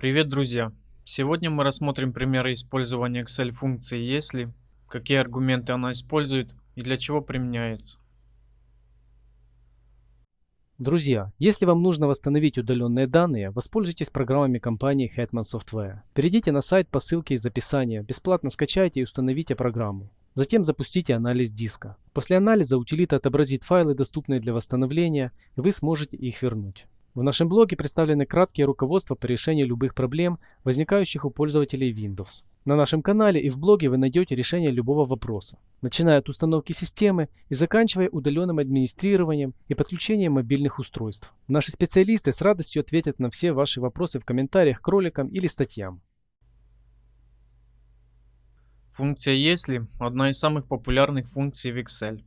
Привет, друзья! Сегодня мы рассмотрим примеры использования Excel функции «если», какие аргументы она использует и для чего применяется. Друзья, если вам нужно восстановить удаленные данные, воспользуйтесь программами компании Hetman Software. Перейдите на сайт по ссылке из описания, бесплатно скачайте и установите программу. Затем запустите анализ диска. После анализа утилита отобразит файлы, доступные для восстановления, и вы сможете их вернуть. В нашем блоге представлены краткие руководства по решению любых проблем, возникающих у пользователей Windows. На нашем канале и в блоге вы найдете решение любого вопроса, начиная от установки системы и заканчивая удаленным администрированием и подключением мобильных устройств. Наши специалисты с радостью ответят на все ваши вопросы в комментариях к роликам или статьям. Функция «если» – одна из самых популярных функций в Excel.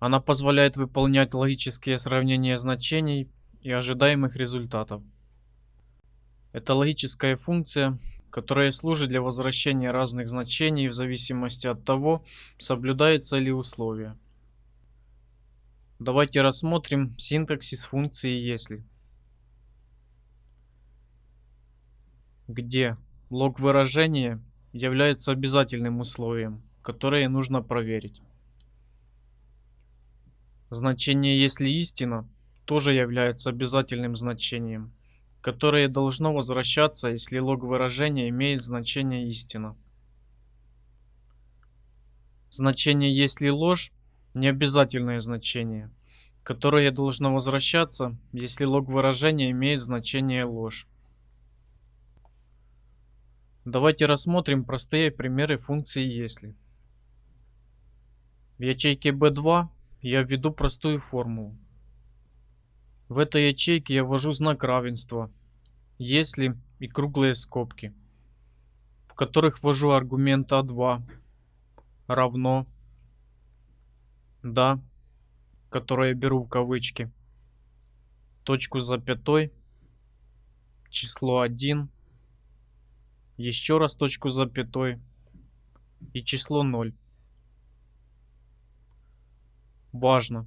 Она позволяет выполнять логические сравнения значений и ожидаемых результатов. Это логическая функция, которая служит для возвращения разных значений в зависимости от того, соблюдается ли условие. Давайте рассмотрим синтаксис функции «если», где лог выражения является обязательным условием, которое нужно проверить. Значение «если истина» тоже является обязательным значением, которое должно возвращаться, если лог выражения имеет значение истина. Значение «если ложь» – необязательное значение, которое должно возвращаться, если лог выражения имеет значение ложь. Давайте рассмотрим простые примеры функции «если». В ячейке B2 я введу простую формулу. В этой ячейке я ввожу знак равенства, если и круглые скобки, в которых ввожу аргумент А2 равно да, которое я беру в кавычки, точку запятой, число 1, еще раз точку запятой и число 0. Важно!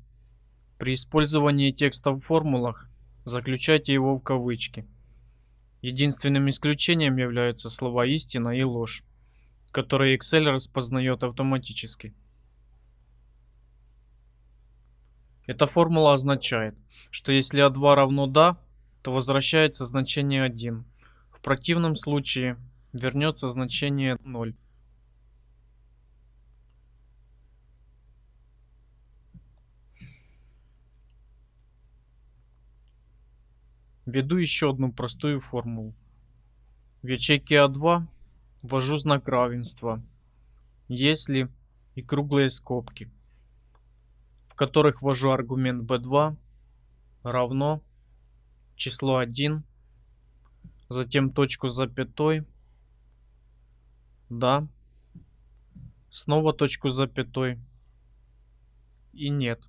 При использовании текста в формулах заключайте его в кавычки. Единственным исключением являются слова истина и ложь, которые Excel распознает автоматически. Эта формула означает, что если А2 равно да, то возвращается значение 1. В противном случае вернется значение 0. Введу еще одну простую формулу. В ячейке А2 ввожу знак равенства, если и круглые скобки, в которых ввожу аргумент B2 равно число 1, затем точку с запятой, да, снова точку с запятой и нет.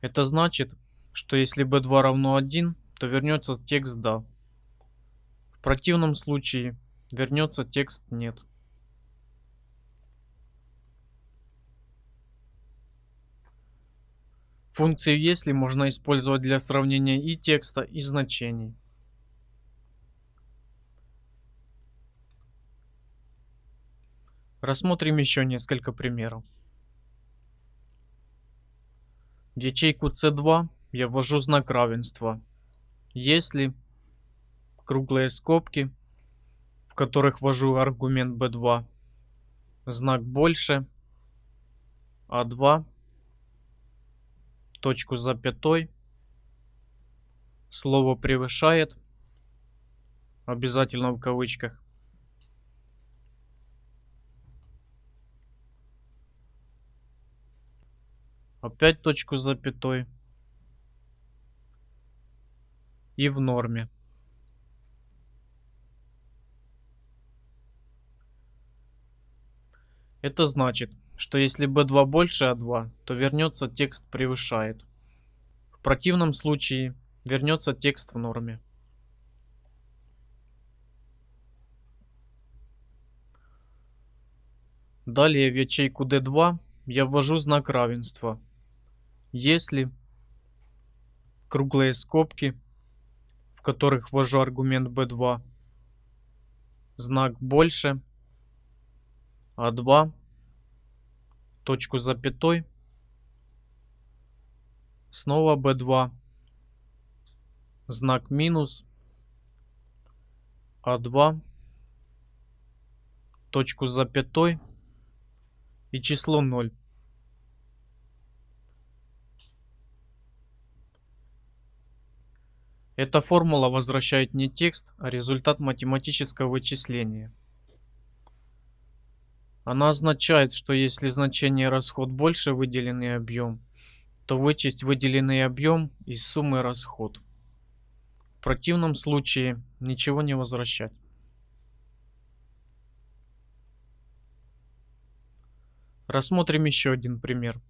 Это значит, что если b2 равно 1, то вернется текст да. В противном случае вернется текст нет. Функцию если можно использовать для сравнения и текста, и значений. Рассмотрим еще несколько примеров. В ячейку C2 я ввожу знак равенства. Если круглые скобки, в которых ввожу аргумент B2, знак больше, А2, точку запятой, слово превышает, обязательно в кавычках, Опять точку с запятой. И в норме. Это значит, что если b2 больше a2, то вернется текст превышает. В противном случае вернется текст в норме. Далее в ячейку D2 я ввожу знак равенства если круглые скобки, в которых ввожу аргумент b2, знак больше, а2, точку запятой, снова b2, знак минус, а2, точку запятой и число 0. Эта формула возвращает не текст, а результат математического вычисления. Она означает, что если значение расход больше выделенный объем, то вычесть выделенный объем из суммы расход. В противном случае ничего не возвращать. Рассмотрим еще один пример.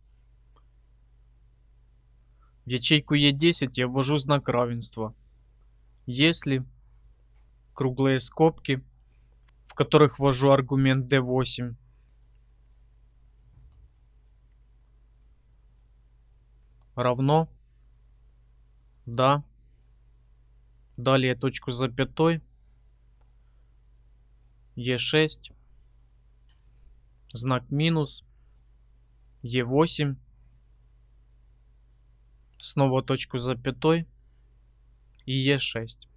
В ячейку E10 я ввожу знак равенства. Если круглые скобки, в которых ввожу аргумент D8, равно, да, далее точку запятой, E6, знак минус, Е8, снова точку запятой и Е6.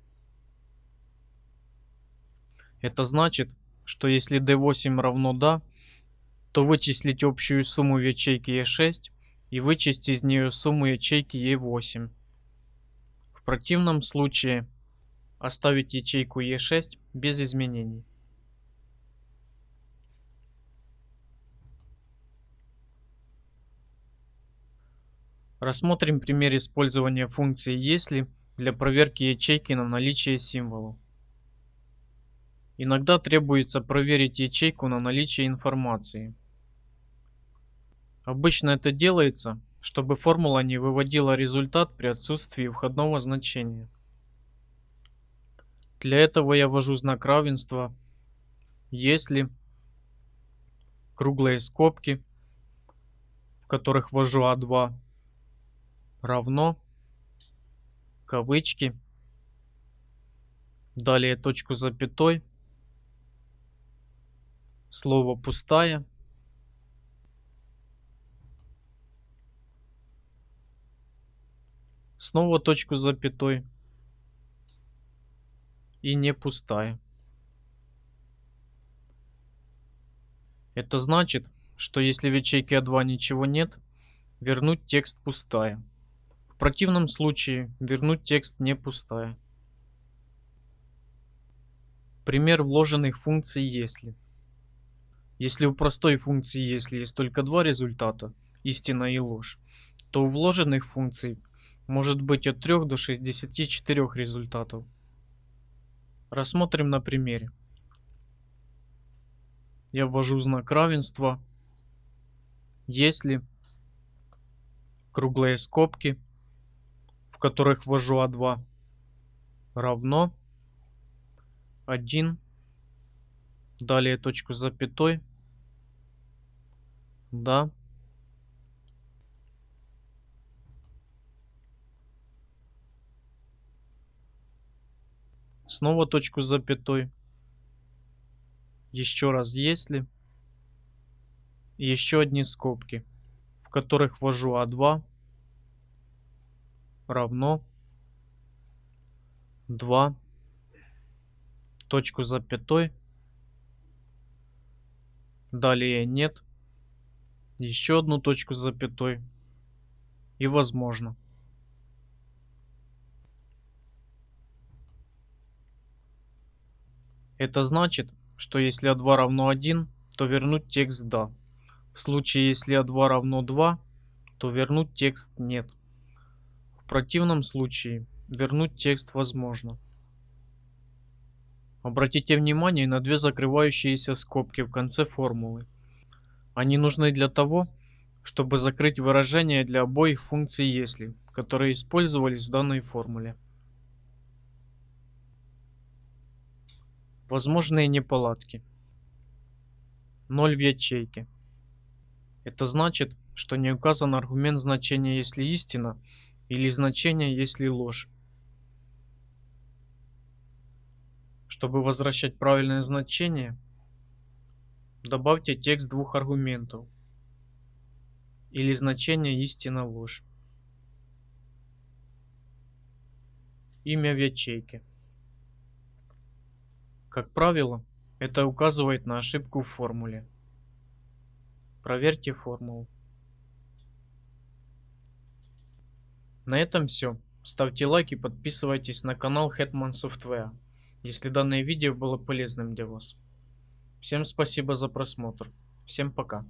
Это значит, что если D8 равно да, то вычислить общую сумму в ячейке E6 и вычесть из нее сумму ячейки E8. В противном случае оставить ячейку E6 без изменений. Рассмотрим пример использования функции «если» для проверки ячейки на наличие символа. Иногда требуется проверить ячейку на наличие информации. Обычно это делается, чтобы формула не выводила результат при отсутствии входного значения. Для этого я ввожу знак равенства, если круглые скобки, в которых ввожу А2, равно кавычки. Далее точку запятой. Слово пустая снова точку запятой. И не пустая. Это значит, что если в ячейке А2 ничего нет, вернуть текст пустая противном случае вернуть текст не пустая. Пример вложенных функций если. Если у простой функции если есть только два результата, истина и ложь, то у вложенных функций может быть от 3 до 64 результатов. Рассмотрим на примере. Я ввожу знак равенства, если круглые скобки – которых ввожу А2 равно 1 далее точку запятой да. Снова точку запятой. Еще раз если. Еще одни скобки в которых ввожу А2 равно 2 точку запятой далее нет. Еще одну точку запятой и возможно. Это значит что если а2 равно 1 то вернуть текст да в случае если а2 равно 2 то вернуть текст нет противном случае вернуть текст возможно. Обратите внимание на две закрывающиеся скобки в конце формулы. Они нужны для того, чтобы закрыть выражения для обоих функций «если», которые использовались в данной формуле. Возможные неполадки. 0 в ячейке. Это значит, что не указан аргумент значения «если истина», или значение, если ложь. Чтобы возвращать правильное значение, добавьте текст двух аргументов или значение истина ложь. Имя в ячейке. Как правило, это указывает на ошибку в формуле. Проверьте формулу. На этом все. Ставьте лайк и подписывайтесь на канал Hetman Software, если данное видео было полезным для вас. Всем спасибо за просмотр. Всем пока.